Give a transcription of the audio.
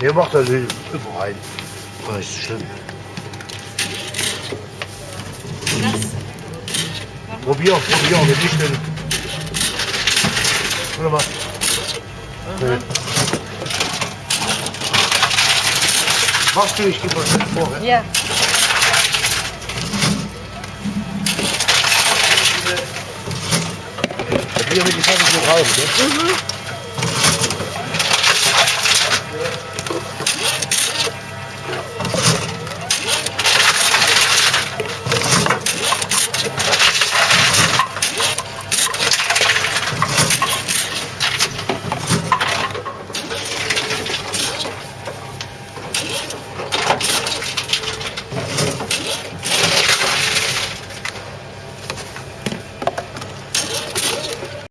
Hier macht er den rein. Das ist schön. Probier, probier, wenn nicht, dann. Warte mal. Nee. Machst du, ich gebe mal schnell vor. Ja? Ja. Probier mit die Pfanne so raus, ne?